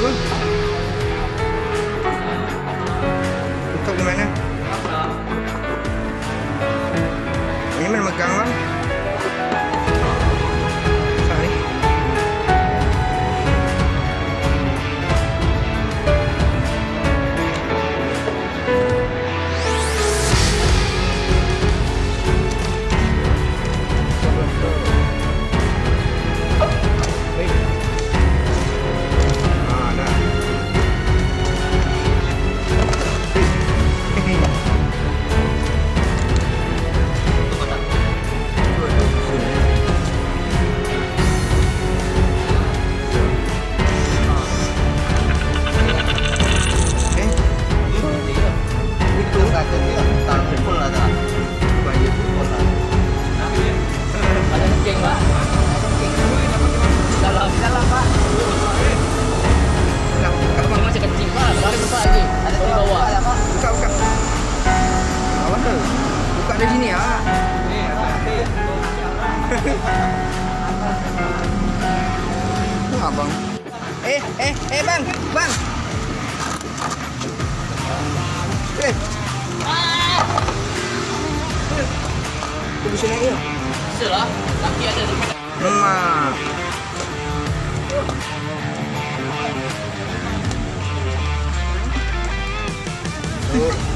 没问 Ke sini ya. Abang. Eh, eh, eh bang, bang. Eh. Itu bisa naik ya? Bisa lah, laki ada di mana? Oh.